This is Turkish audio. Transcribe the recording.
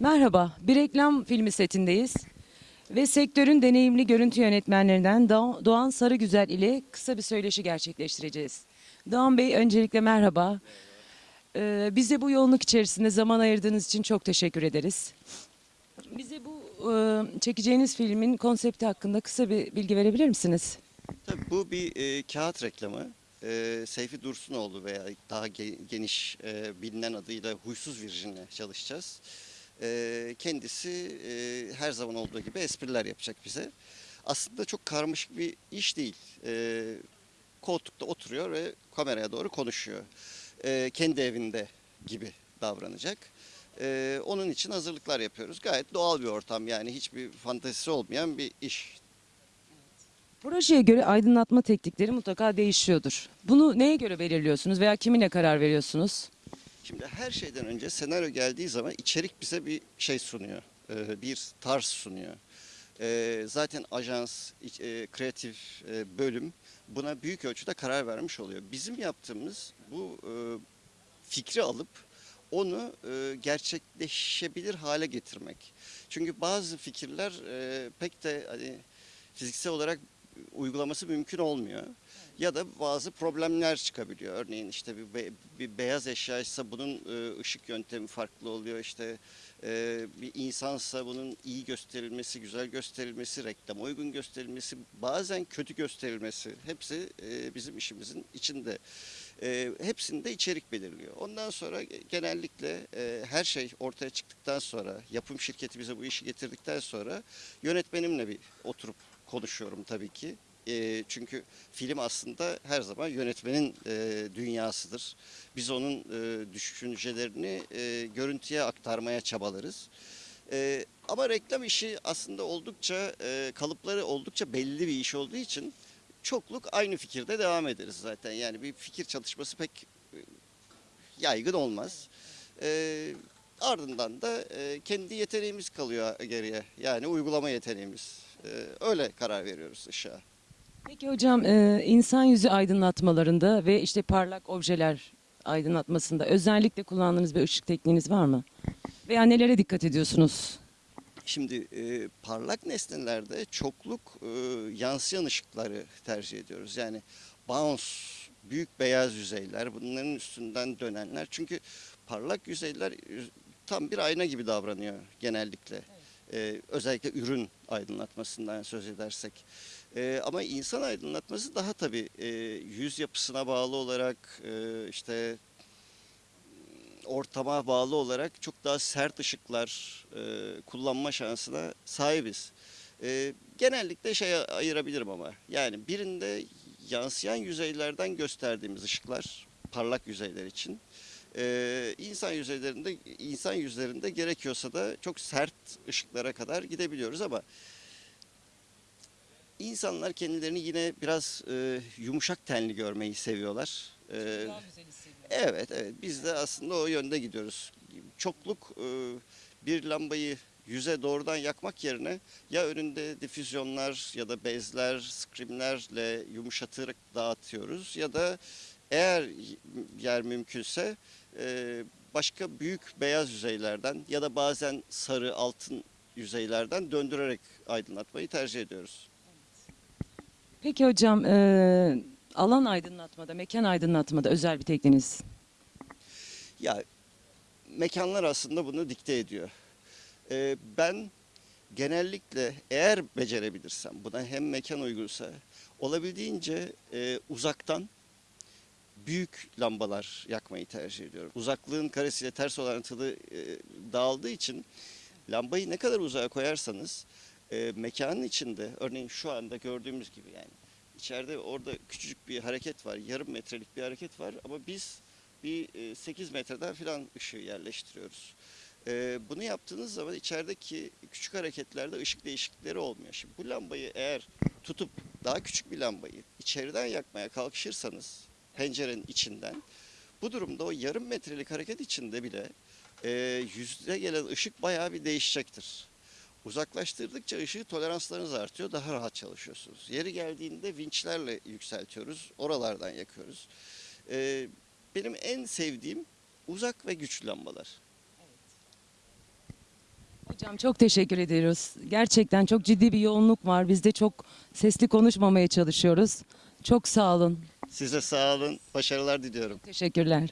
Merhaba, bir reklam filmi setindeyiz ve sektörün deneyimli görüntü yönetmenlerinden Doğ- Doğan Sarıgüzel ile kısa bir söyleşi gerçekleştireceğiz. Doğan Bey öncelikle merhaba. Ee, bize bu yoğunluk içerisinde zaman ayırdığınız için çok teşekkür ederiz. Bize bu e, çekeceğiniz filmin konsepti hakkında kısa bir bilgi verebilir misiniz? Tabii bu bir e, kağıt reklamı. E, Seyfi Dursunoğlu veya daha ge- geniş e, bilinen adıyla Huysuz Virjin'le çalışacağız. E, kendisi e, her zaman olduğu gibi espriler yapacak bize. Aslında çok karmaşık bir iş değil. E, koltukta oturuyor ve kameraya doğru konuşuyor. E, kendi evinde gibi davranacak. Onun için hazırlıklar yapıyoruz. Gayet doğal bir ortam yani hiçbir fantezisi olmayan bir iş Projeye göre aydınlatma teknikleri mutlaka değişiyordur. Bunu neye göre belirliyorsunuz veya kiminle karar veriyorsunuz? Şimdi her şeyden önce senaryo geldiği zaman içerik bize bir şey sunuyor. e, Bir tarz sunuyor. E, Zaten ajans, e, kreatif bölüm buna büyük ölçüde karar vermiş oluyor. Bizim yaptığımız bu fikri alıp onu e, gerçekleşebilir hale getirmek. Çünkü bazı fikirler pek de hani fiziksel olarak uygulaması mümkün olmuyor. Ya da bazı problemler çıkabiliyor. Örneğin işte bir, be- bir beyaz eşyaysa bunun e, ışık yöntemi farklı oluyor. İşte e, bir insansa bunun iyi gösterilmesi, güzel gösterilmesi, reklama uygun gösterilmesi, bazen kötü gösterilmesi hepsi e, bizim işimizin içinde. E, hepsinde içerik belirliyor. Ondan sonra genellikle e, her şey ortaya çıktıktan sonra, yapım şirketi bize bu işi getirdikten sonra yönetmenimle bir oturup konuşuyorum tabii ki. E, çünkü film aslında her zaman yönetmenin e, dünyasıdır. Biz onun e, düşüncelerini e, görüntüye aktarmaya çabalarız. E, ama reklam işi aslında oldukça e, kalıpları oldukça belli bir iş olduğu için çokluk aynı fikirde devam ederiz zaten. Yani bir fikir çalışması pek yaygın olmaz. E, ardından da e, kendi yeteneğimiz kalıyor geriye. Yani uygulama yeteneğimiz. E, öyle karar veriyoruz ışığa. Peki hocam e, insan yüzü aydınlatmalarında ve işte parlak objeler aydınlatmasında özellikle kullandığınız bir ışık tekniğiniz var mı? Veya nelere dikkat ediyorsunuz? Şimdi e, parlak nesnelerde çokluk e, yansıyan ışıkları tercih ediyoruz. Yani bounce, büyük beyaz yüzeyler, bunların üstünden dönenler. Çünkü parlak yüzeyler e, tam bir ayna gibi davranıyor genellikle. E, özellikle ürün aydınlatmasından söz edersek. E, ama insan aydınlatması daha tabii e, yüz yapısına bağlı olarak e, işte ortama bağlı olarak çok daha sert ışıklar e, kullanma şansına sahibiz. E, genellikle şey ayırabilirim ama yani birinde yansıyan yüzeylerden gösterdiğimiz ışıklar parlak yüzeyler için. E, insan yüzeylerinde insan yüzlerinde gerekiyorsa da çok sert ışıklara kadar gidebiliyoruz ama insanlar kendilerini yine biraz e, yumuşak tenli görmeyi seviyorlar. E, Evet, evet. Biz de aslında o yönde gidiyoruz. Çokluk e, bir lambayı yüze doğrudan yakmak yerine ya önünde difüzyonlar ya da bezler, skrimlerle yumuşatarak dağıtıyoruz ya da eğer yer mümkünse e, başka büyük beyaz yüzeylerden ya da bazen sarı altın yüzeylerden döndürerek aydınlatmayı tercih ediyoruz. Peki hocam e, alan aydınlatmada, mekan aydınlatmada özel bir tekniğiniz. Ya mekanlar aslında bunu dikte ediyor. Ee, ben genellikle eğer becerebilirsem buna hem mekan uygunsa olabildiğince e, uzaktan büyük lambalar yakmayı tercih ediyorum. Uzaklığın karesiyle ters orantılı e, dağıldığı için lambayı ne kadar uzağa koyarsanız e, mekanın içinde örneğin şu anda gördüğümüz gibi yani içeride orada küçücük bir hareket var yarım metrelik bir hareket var ama biz bir e, 8 metreden filan ışığı yerleştiriyoruz. E, bunu yaptığınız zaman içerideki küçük hareketlerde ışık değişiklikleri olmuyor. Şimdi bu lambayı eğer tutup daha küçük bir lambayı içeriden yakmaya kalkışırsanız pencerenin içinden bu durumda o yarım metrelik hareket içinde bile e, yüzde gelen ışık bayağı bir değişecektir. Uzaklaştırdıkça ışığı toleranslarınız artıyor, daha rahat çalışıyorsunuz. Yeri geldiğinde vinçlerle yükseltiyoruz, oralardan yakıyoruz. E, benim en sevdiğim uzak ve güçlü lambalar. Hocam çok teşekkür ediyoruz. Gerçekten çok ciddi bir yoğunluk var. Biz de çok sesli konuşmamaya çalışıyoruz. Çok sağ olun. Size sağ olun, başarılar diliyorum. Teşekkürler.